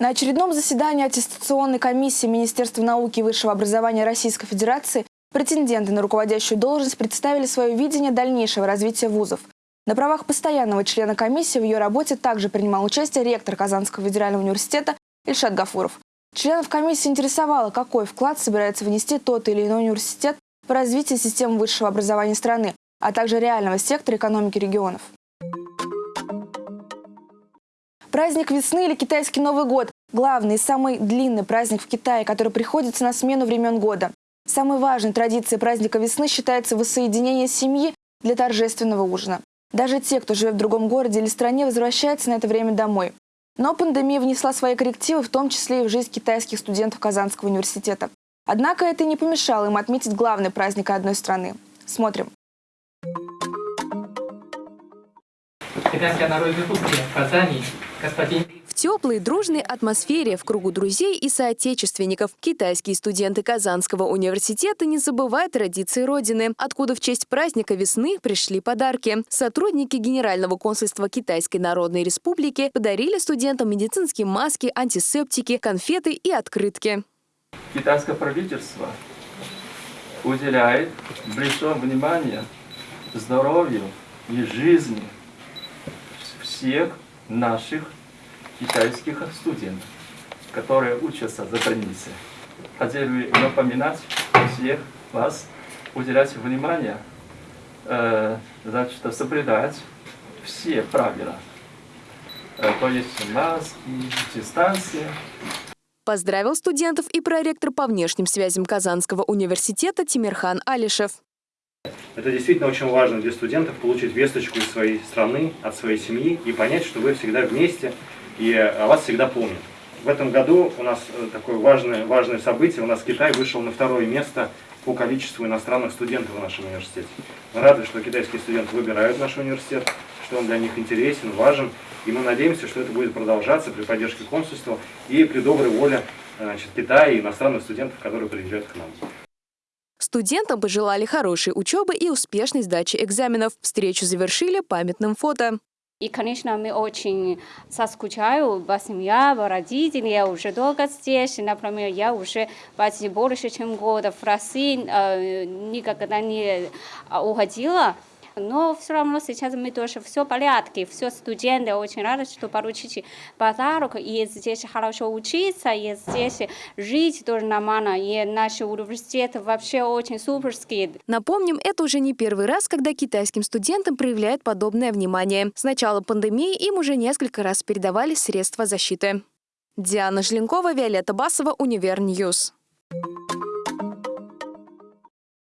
На очередном заседании аттестационной комиссии Министерства науки и высшего образования Российской Федерации претенденты на руководящую должность представили свое видение дальнейшего развития вузов. На правах постоянного члена комиссии в ее работе также принимал участие ректор Казанского федерального университета Ильшат Гафуров. Членов комиссии интересовало, какой вклад собирается внести тот или иной университет в развитие системы высшего образования страны, а также реального сектора экономики регионов. Праздник весны или китайский Новый год – главный и самый длинный праздник в Китае, который приходится на смену времен года. Самой важной традицией праздника весны считается воссоединение семьи для торжественного ужина. Даже те, кто живет в другом городе или стране, возвращаются на это время домой. Но пандемия внесла свои коррективы, в том числе и в жизнь китайских студентов Казанского университета. Однако это не помешало им отметить главный праздник одной страны. Смотрим. Китайская народная республика в Казани, В теплой, дружной атмосфере, в кругу друзей и соотечественников китайские студенты Казанского университета не забывают традиции Родины, откуда в честь праздника весны пришли подарки. Сотрудники Генерального консульства Китайской Народной Республики подарили студентам медицинские маски, антисептики, конфеты и открытки. китайское правительство уделяет большое внимание здоровью и жизни всех наших китайских студентов, которые учатся за границей. Хотели напоминать всех вас, уделять внимание, э, значит, соблюдать все правила. Э, то есть маски, дистанция, Поздравил студентов и проректор по внешним связям Казанского университета Тимирхан Алишев. Это действительно очень важно для студентов получить весточку из своей страны, от своей семьи и понять, что вы всегда вместе и о вас всегда помнят. В этом году у нас э, такое важное, важное событие. У нас Китай вышел на второе место по количеству иностранных студентов в нашем университете. Мы рады, что китайские студенты выбирают наш университет, что он для них интересен, важен. И мы надеемся, что это будет продолжаться при поддержке консульства и при доброй воле значит, Китая и иностранных студентов, которые приезжают к нам. Студентам пожелали хорошей учебы и успешной сдачи экзаменов. Встречу завершили памятным фото. И, конечно, мы очень соскучаю по семье, по родителям. Я уже долго здесь. Например, я уже почти больше, чем года в России э, никогда не уходила. Но все равно сейчас мы тоже все в порядке. Все студенты очень рады, что получили подарок. И здесь хорошо учиться, и здесь жить тоже нормально. И наши университеты вообще очень суперские. Напомним, это уже не первый раз, когда китайским студентам проявляют подобное внимание. С начала пандемии им уже несколько раз передавали средства защиты. Диана Желенкова, Виолетта Басова, Univer News.